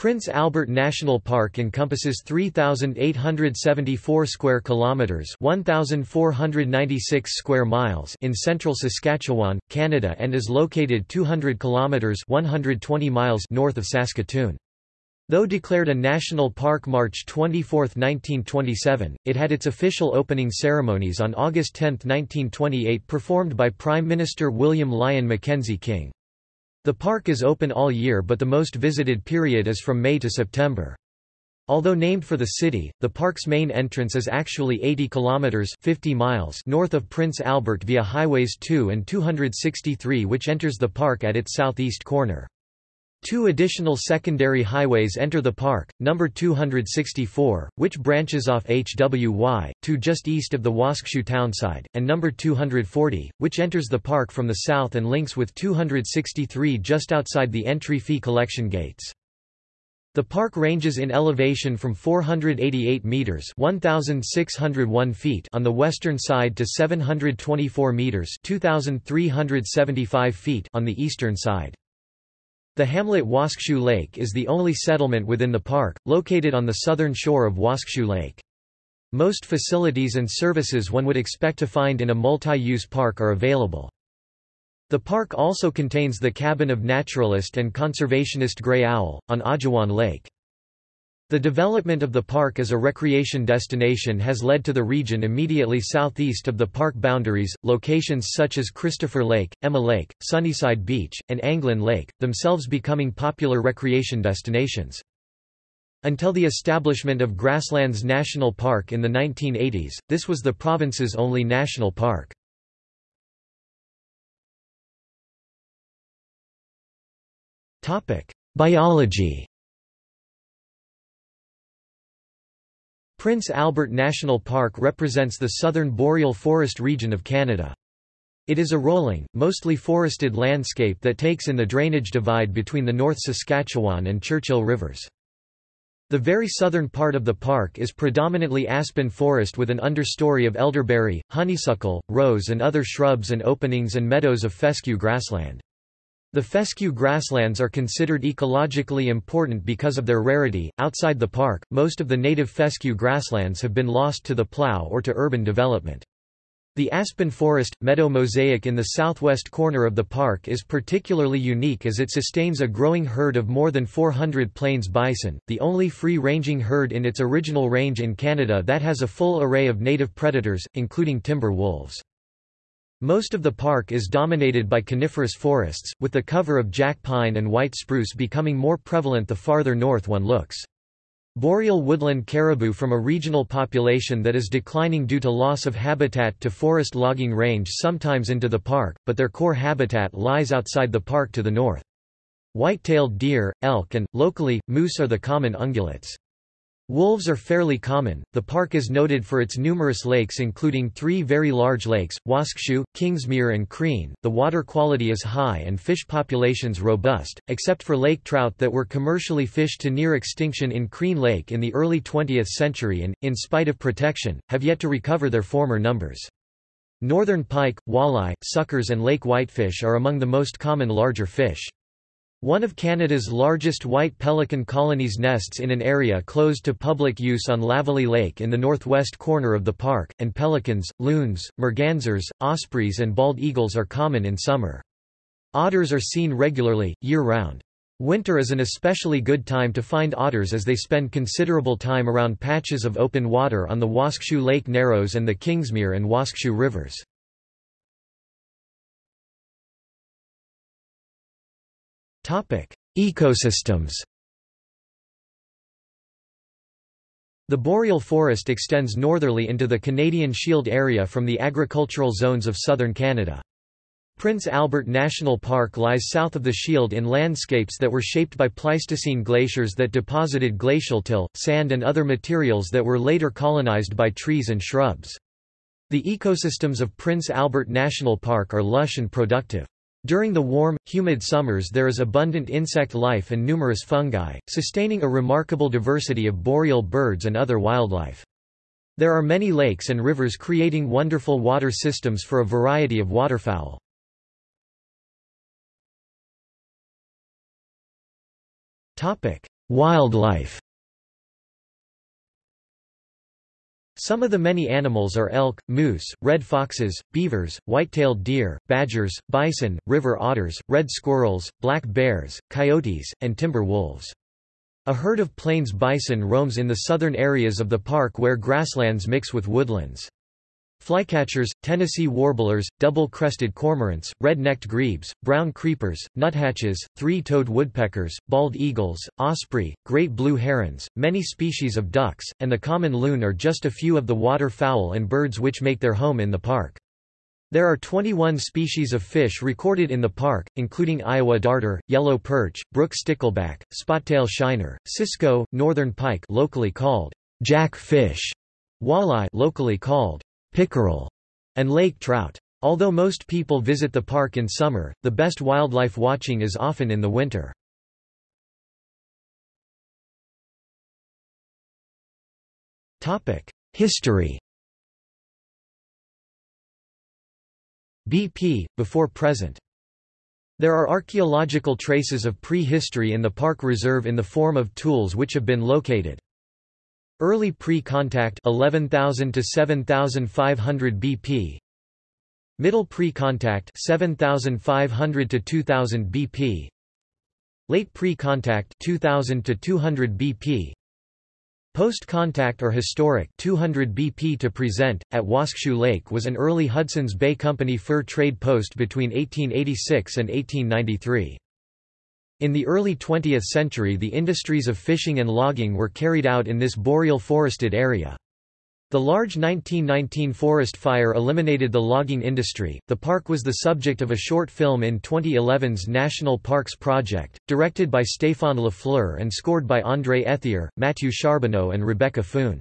Prince Albert National Park encompasses 3874 square kilometers, 1496 square miles in central Saskatchewan, Canada and is located 200 kilometers, 120 miles north of Saskatoon. Though declared a national park March 24, 1927, it had its official opening ceremonies on August 10, 1928 performed by Prime Minister William Lyon Mackenzie King. The park is open all year but the most visited period is from May to September. Although named for the city, the park's main entrance is actually 80 kilometers 50 miles north of Prince Albert via highways 2 and 263 which enters the park at its southeast corner. Two additional secondary highways enter the park, number 264, which branches off HWY, 2 just east of the Waskesiu townside, and number 240, which enters the park from the south and links with 263 just outside the entry fee collection gates. The park ranges in elevation from 488 meters (1601 feet) on the western side to 724 meters (2375 feet) on the eastern side. The hamlet Waskesiu Lake is the only settlement within the park, located on the southern shore of Waskesiu Lake. Most facilities and services one would expect to find in a multi-use park are available. The park also contains the cabin of naturalist and conservationist Grey Owl, on Ajawan Lake. The development of the park as a recreation destination has led to the region immediately southeast of the park boundaries, locations such as Christopher Lake, Emma Lake, Sunnyside Beach, and Anglin Lake, themselves becoming popular recreation destinations. Until the establishment of Grasslands National Park in the 1980s, this was the province's only national park. Biology Prince Albert National Park represents the southern boreal forest region of Canada. It is a rolling, mostly forested landscape that takes in the drainage divide between the North Saskatchewan and Churchill rivers. The very southern part of the park is predominantly aspen forest with an understory of elderberry, honeysuckle, rose and other shrubs and openings and meadows of fescue grassland. The fescue grasslands are considered ecologically important because of their rarity. Outside the park, most of the native fescue grasslands have been lost to the plow or to urban development. The aspen forest meadow mosaic in the southwest corner of the park is particularly unique as it sustains a growing herd of more than 400 plains bison, the only free-ranging herd in its original range in Canada that has a full array of native predators, including timber wolves. Most of the park is dominated by coniferous forests, with the cover of jack pine and white spruce becoming more prevalent the farther north one looks. Boreal woodland caribou from a regional population that is declining due to loss of habitat to forest logging range sometimes into the park, but their core habitat lies outside the park to the north. White-tailed deer, elk and, locally, moose are the common ungulates. Wolves are fairly common. The park is noted for its numerous lakes, including three very large lakes Waskesiu, Kingsmere, and Crean. The water quality is high and fish populations robust, except for lake trout that were commercially fished to near extinction in Crean Lake in the early 20th century and, in spite of protection, have yet to recover their former numbers. Northern pike, walleye, suckers, and lake whitefish are among the most common larger fish. One of Canada's largest white pelican colonies nests in an area closed to public use on Lavallee Lake in the northwest corner of the park, and pelicans, loons, mergansers, ospreys and bald eagles are common in summer. Otters are seen regularly, year-round. Winter is an especially good time to find otters as they spend considerable time around patches of open water on the Waskesiu Lake Narrows and the Kingsmere and Waskesiu rivers. Ecosystems The boreal forest extends northerly into the Canadian Shield area from the agricultural zones of southern Canada. Prince Albert National Park lies south of the Shield in landscapes that were shaped by Pleistocene glaciers that deposited glacial till, sand and other materials that were later colonized by trees and shrubs. The ecosystems of Prince Albert National Park are lush and productive. During the warm, humid summers there is abundant insect life and numerous fungi, sustaining a remarkable diversity of boreal birds and other wildlife. There are many lakes and rivers creating wonderful water systems for a variety of waterfowl. Wildlife Some of the many animals are elk, moose, red foxes, beavers, white-tailed deer, badgers, bison, river otters, red squirrels, black bears, coyotes, and timber wolves. A herd of plains bison roams in the southern areas of the park where grasslands mix with woodlands. Flycatchers, Tennessee warblers, double-crested cormorants, red-necked grebes, brown creepers, nuthatches, three-toed woodpeckers, bald eagles, osprey, great blue herons, many species of ducks, and the common loon are just a few of the waterfowl and birds which make their home in the park. There are 21 species of fish recorded in the park, including Iowa darter, yellow perch, brook stickleback, spottail shiner, cisco, northern pike locally called jack fish, walleye locally called pickerel, and lake trout. Although most people visit the park in summer, the best wildlife watching is often in the winter. History BP, before present there are archaeological traces of prehistory in the park reserve in the form of tools which have been located. Early pre-contact 11,000 to 7,500 BP. Middle pre-contact 7,500 to 2,000 BP. Late pre-contact 2,000 to 200 BP. Post-contact or historic 200 BP to present, at Waskesiu Lake was an early Hudson's Bay Company fur trade post between 1886 and 1893. In the early 20th century the industries of fishing and logging were carried out in this boreal forested area. The large 1919 forest fire eliminated the logging industry. The park was the subject of a short film in 2011's National Parks Project, directed by Stéphane Lafleur and scored by André Ethier, Mathieu Charbonneau and Rebecca Foon.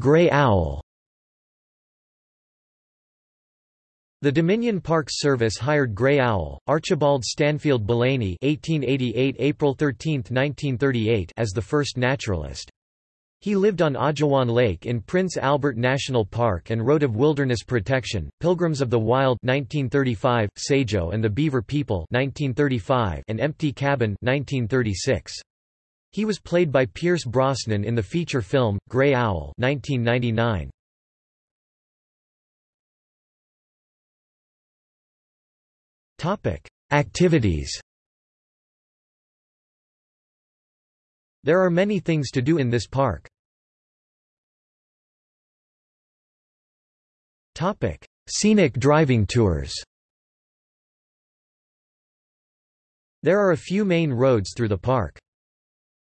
Grey owl The Dominion Parks Service hired Grey Owl, Archibald Stansfeld Belaney (1888 April 13, 1938) as the first naturalist. He lived on Ajawan Lake in Prince Albert National Park and wrote of wilderness protection, Pilgrims of the Wild 1935, Sajo and the Beaver People 1935, and Empty Cabin 1936. He was played by Pierce Brosnan in the feature film, Grey Owl 1999. Activities There are many things to do in this park. Topic: Scenic driving tours There are a few main roads through the park.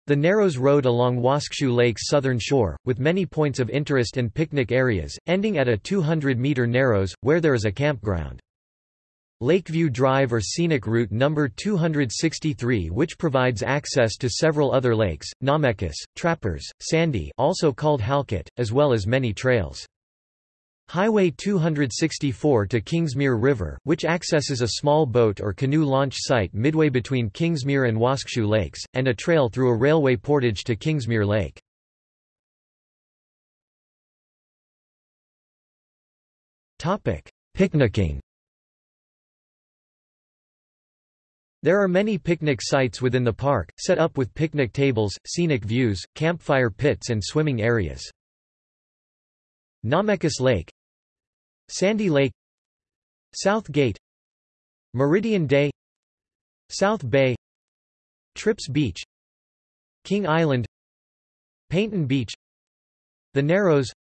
The Narrows Road along Waskesiu Lake's southern shore, with many points of interest and picnic areas, ending at a 200-meter Narrows, where there is a campground. Lakeview Drive or Scenic Route No. 263 which provides access to several other lakes, Namekus, Trappers, Sandy also called Halkett, as well as many trails. Highway 264 to Kingsmere River, which accesses a small boat or canoe launch site midway between Kingsmere and Waskesiu Lakes, and a trail through a railway portage to Kingsmere Lake. Picnicking There are many picnic sites within the park, set up with picnic tables, scenic views, campfire pits and swimming areas. Namekus Lake Sandy Lake South Gate Meridian Day South Bay Trips Beach King Island Paignton Beach The Narrows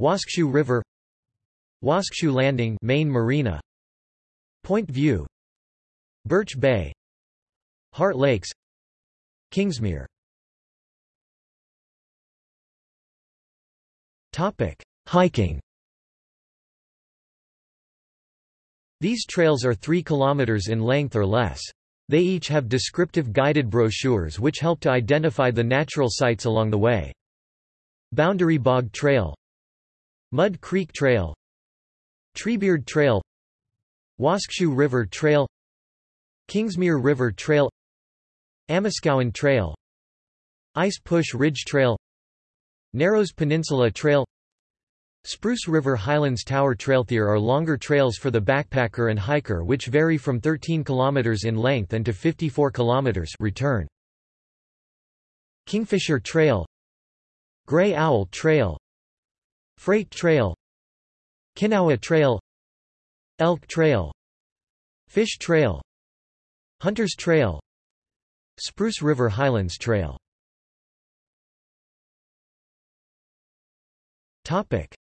Waskesiu River Waskesiu Landing Main Marina Point View Birch Bay Heart Lakes Kingsmere Topic: Hiking These trails are 3 km in length or less. They each have descriptive guided brochures which help to identify the natural sites along the way. Boundary Bog Trail Mud Creek Trail Treebeard Trail Waskesiu River Trail Kingsmere River Trail Amiskowan Trail Ice Push Ridge Trail Narrows Peninsula Trail Spruce River Highlands Tower Trailthier are longer trails for the backpacker and hiker which vary from 13 km in length and to 54 km return. Kingfisher Trail Gray Owl Trail Freight Trail Kinawa Trail Elk Trail Fish Trail Hunters Trail Spruce River Highlands Trail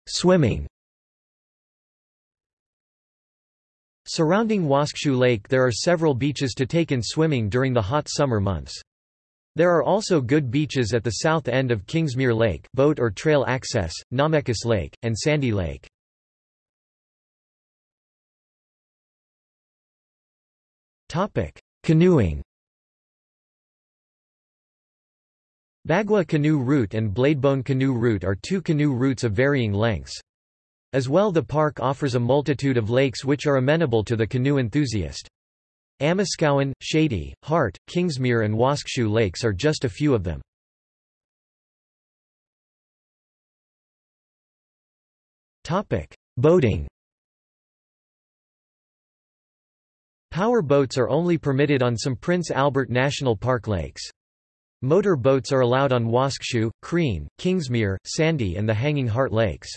Swimming Surrounding Waskesiu Lake there are several beaches to take in swimming during the hot summer months. There are also good beaches at the south end of Kingsmere Lake boat or trail access, Namekus Lake, and Sandy Lake. Canoeing Bagwa Canoe Route and Bladebone Canoe Route are two canoe routes of varying lengths. As well the park offers a multitude of lakes which are amenable to the canoe enthusiast. Amiskowan, Shady, Hart, Kingsmere and Waskesiu lakes are just a few of them. Boating Power boats are only permitted on some Prince Albert National Park lakes. Motor boats are allowed on Waskesiu, Crean, Kingsmere, Sandy and the Hanging Heart Lakes.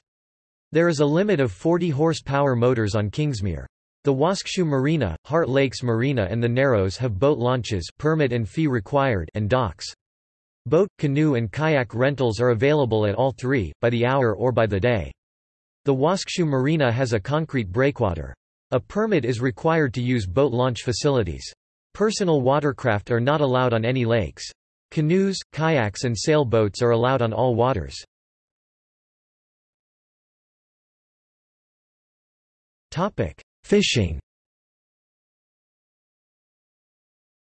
There is a limit of 40 horsepower motors on Kingsmere. The Waskesiu Marina, Heart Lakes Marina and the Narrows have boat launches permit and fee required and docks. Boat, canoe and kayak rentals are available at all three, by the hour or by the day. The Waskesiu Marina has a concrete breakwater. A permit is required to use boat launch facilities. Personal watercraft are not allowed on any lakes. Canoes, kayaks and sailboats are allowed on all waters. Fishing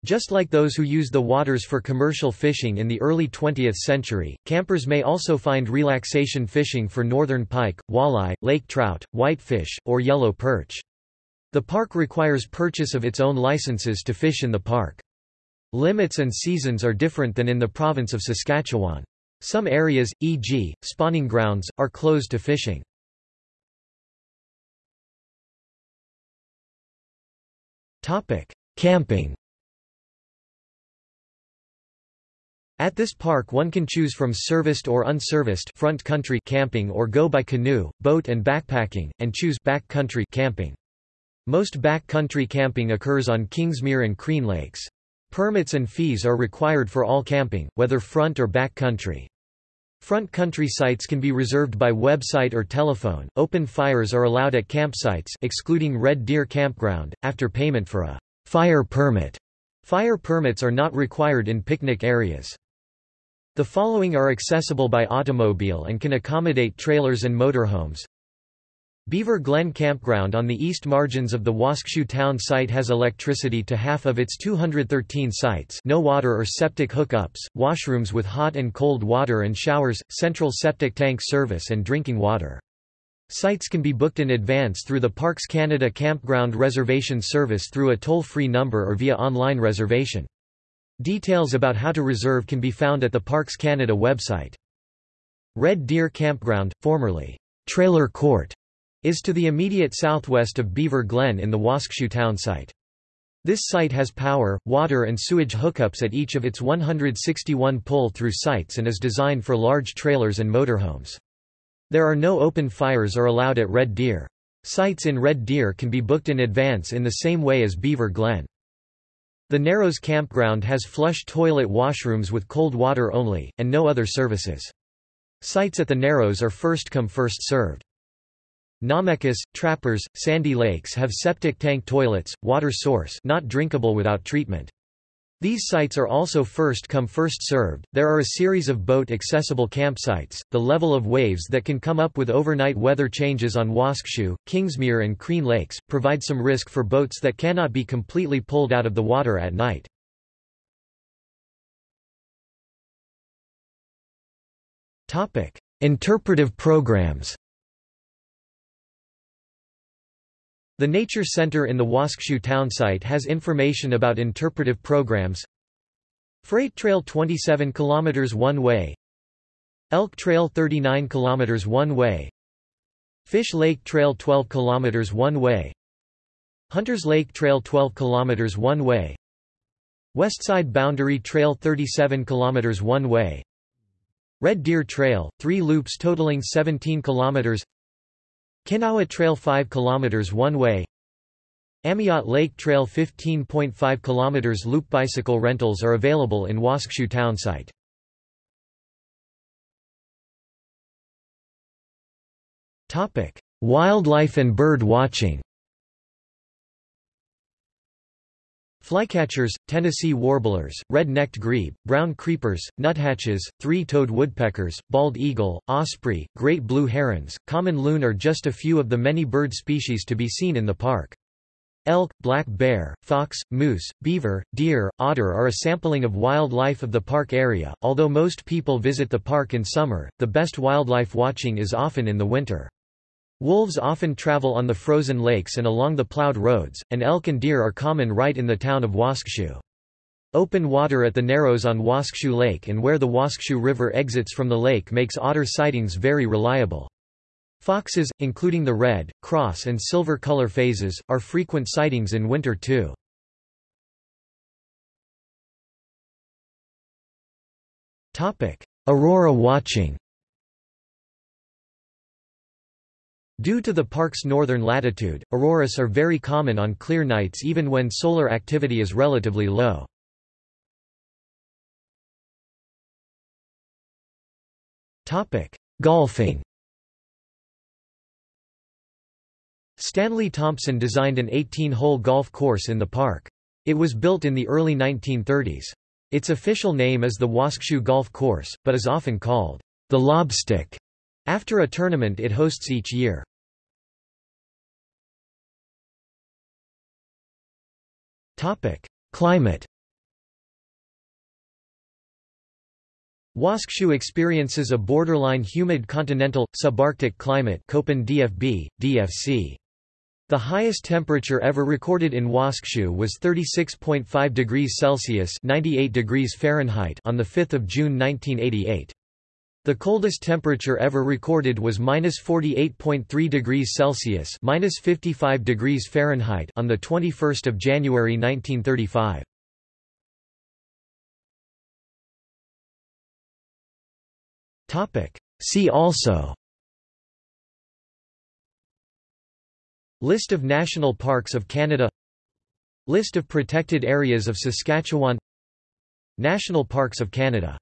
Just like those who used the waters for commercial fishing in the early 20th century, campers may also find relaxation fishing for northern pike, walleye, lake trout, whitefish, or yellow perch. The park requires purchase of its own licenses to fish in the park. Limits and seasons are different than in the province of Saskatchewan. Some areas, e.g., spawning grounds, are closed to fishing. Camping At this park one can choose from serviced or unserviced front country camping or go by canoe, boat and backpacking, and choose back country camping. Most backcountry camping occurs on Kingsmere and Crean Lakes. Permits and fees are required for all camping, whether front or back country. Front country sites can be reserved by website or telephone. Open fires are allowed at campsites excluding Red Deer Campground after payment for a fire permit. Fire permits are not required in picnic areas. The following are accessible by automobile and can accommodate trailers and motorhomes. Beaver Glen Campground on the east margins of the Waskesiu town site has electricity to half of its 213 sites no water or septic hookups, washrooms with hot and cold water and showers, central septic tank service and drinking water. Sites can be booked in advance through the Parks Canada Campground Reservation Service through a toll-free number or via online reservation. Details about how to reserve can be found at the Parks Canada website. Red Deer Campground, formerly Trailer Court, is to the immediate southwest of Beaver Glen in the Waskesiu townsite. This site has power, water and sewage hookups at each of its 161 pull-through sites and is designed for large trailers and motorhomes. There are no open fires are allowed at Red Deer. Sites in Red Deer can be booked in advance in the same way as Beaver Glen. The Narrows campground has flush toilet washrooms with cold water only, and no other services. Sites at the Narrows are first come first served. Namekus, Trappers, Sandy Lakes have septic tank toilets, water source not drinkable without treatment. These sites are also first come first served. There are a series of boat accessible campsites. The level of waves that can come up with overnight weather changes on Waskesiu, Kingsmere and Crean Lakes provide some risk for boats that cannot be completely pulled out of the water at night. Topic: Interpretive programs. The Nature Center in the Waskesiu townsite has information about interpretive programs. Freight Trail 27 km one way. Elk Trail 39 km one way. Fish Lake Trail 12 km one way. Hunters Lake Trail 12 km one way. Westside Boundary Trail 37 km one way. Red Deer Trail, 3 loops totaling 17 km Kinawa Trail 5 km one way Amiot Lake Trail 15.5 km loop bicycle rentals are available in Waskesiu townsite. Wildlife and bird watching. Flycatchers, Tennessee warblers, red-necked grebe, brown creepers, nuthatches, three-toed woodpeckers, bald eagle, osprey, great blue herons, common loon are just a few of the many bird species to be seen in the park. Elk, black bear, fox, moose, beaver, deer, otter are a sampling of wildlife of the park area. Although most people visit the park in summer, the best wildlife watching is often in the winter. Wolves often travel on the frozen lakes and along the plowed roads, and elk and deer are common right in the town of Waskesiu. Open water at the Narrows on Waskesiu Lake and where the Waskesiu River exits from the lake makes otter sightings very reliable. Foxes, including the red, cross and silver color phases, are frequent sightings in winter too. Aurora watching Due to the park's northern latitude, auroras are very common on clear nights even when solar activity is relatively low. Golfing Stanley Thompson designed an 18-hole golf course in the park. It was built in the early 1930s. Its official name is the Waskesiu Golf Course, but is often called the Lobstick after a tournament it hosts each year. Climate Waskesiu experiences a borderline humid continental, subarctic climate Köppen DFB, DFC. The highest temperature ever recorded in Waskesiu was 36.5 degrees Celsius (98 degrees Fahrenheit) on the 5th of June 1988. The coldest temperature ever recorded was -48.3 degrees Celsius (-55 degrees Fahrenheit) on the 21st of January 1935. Topic: See also. List of national parks of Canada. List of protected areas of Saskatchewan. National Parks of Canada